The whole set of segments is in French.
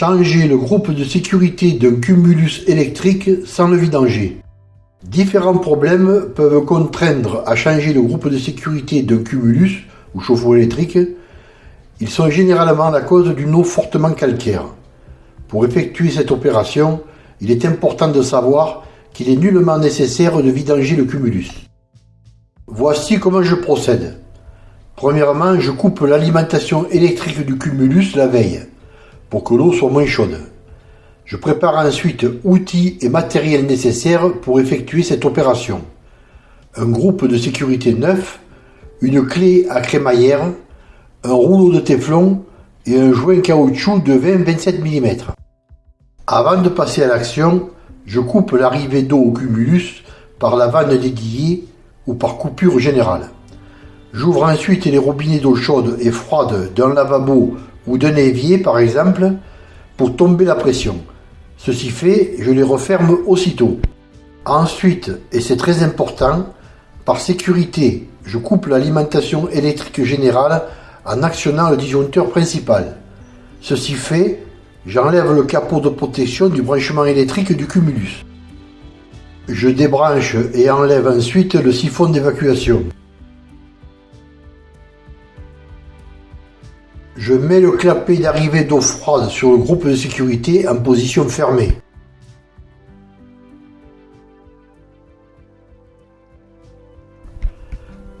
Changer le groupe de sécurité d'un cumulus électrique sans le vidanger. Différents problèmes peuvent contraindre à changer le groupe de sécurité d'un cumulus ou chauffe-eau électrique. Ils sont généralement la cause d'une eau fortement calcaire. Pour effectuer cette opération, il est important de savoir qu'il est nullement nécessaire de vidanger le cumulus. Voici comment je procède. Premièrement, je coupe l'alimentation électrique du cumulus la veille pour que l'eau soit moins chaude. Je prépare ensuite outils et matériel nécessaires pour effectuer cette opération. Un groupe de sécurité neuf, une clé à crémaillère, un rouleau de téflon et un joint caoutchouc de 20-27 mm. Avant de passer à l'action, je coupe l'arrivée d'eau au cumulus par la vanne dédiée ou par coupure générale. J'ouvre ensuite les robinets d'eau chaude et froide d'un lavabo ou d'un évier par exemple pour tomber la pression. Ceci fait, je les referme aussitôt. Ensuite, et c'est très important, par sécurité, je coupe l'alimentation électrique générale en actionnant le disjoncteur principal. Ceci fait, j'enlève le capot de protection du branchement électrique du cumulus. Je débranche et enlève ensuite le siphon d'évacuation. Je mets le clapet d'arrivée d'eau froide sur le groupe de sécurité en position fermée.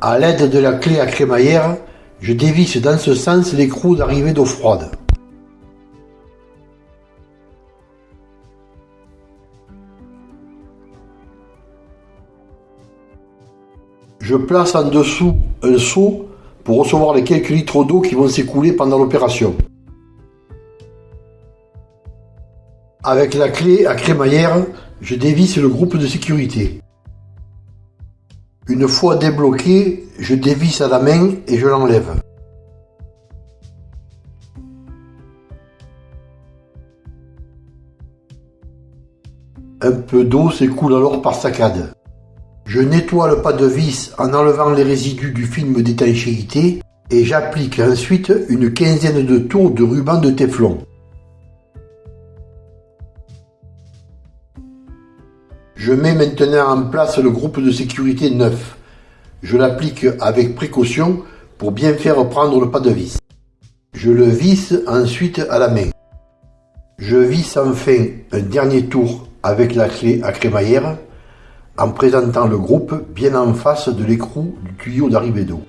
A l'aide de la clé à crémaillère, je dévisse dans ce sens l'écrou d'arrivée d'eau froide. Je place en dessous un seau pour recevoir les quelques litres d'eau qui vont s'écouler pendant l'opération. Avec la clé à crémaillère, je dévisse le groupe de sécurité. Une fois débloqué, je dévisse à la main et je l'enlève. Un peu d'eau s'écoule alors par saccade. Je nettoie le pas de vis en enlevant les résidus du film d'étanchéité et j'applique ensuite une quinzaine de tours de ruban de téflon. Je mets maintenant en place le groupe de sécurité neuf. Je l'applique avec précaution pour bien faire prendre le pas de vis. Je le visse ensuite à la main. Je visse enfin un dernier tour avec la clé à crémaillère en présentant le groupe bien en face de l'écrou du tuyau d'arrivée d'eau.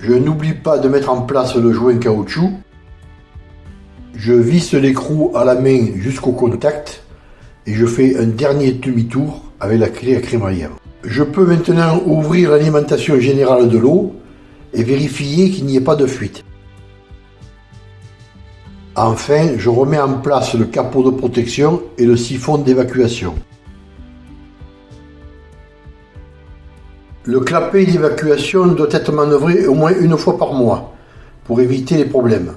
Je n'oublie pas de mettre en place le joint caoutchouc. Je visse l'écrou à la main jusqu'au contact et je fais un dernier demi-tour avec la clé à crémaillère. Je peux maintenant ouvrir l'alimentation générale de l'eau et vérifier qu'il n'y ait pas de fuite. Enfin, je remets en place le capot de protection et le siphon d'évacuation. Le clapet d'évacuation doit être manœuvré au moins une fois par mois pour éviter les problèmes.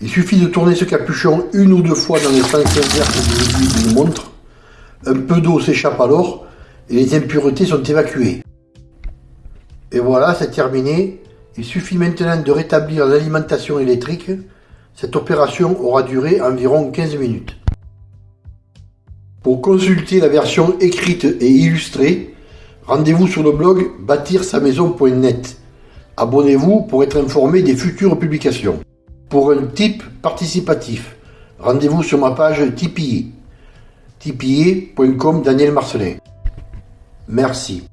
Il suffit de tourner ce capuchon une ou deux fois dans le sens inverse de l'aiguille d'une montre. Un peu d'eau s'échappe alors et les impuretés sont évacuées. Et voilà, c'est terminé. Il suffit maintenant de rétablir l'alimentation électrique cette opération aura duré environ 15 minutes. Pour consulter la version écrite et illustrée, rendez-vous sur le blog bâtir-sa-maison.net. Abonnez-vous pour être informé des futures publications. Pour un type participatif, rendez-vous sur ma page Tipeee. tipeee.com Daniel Marcelin. Merci.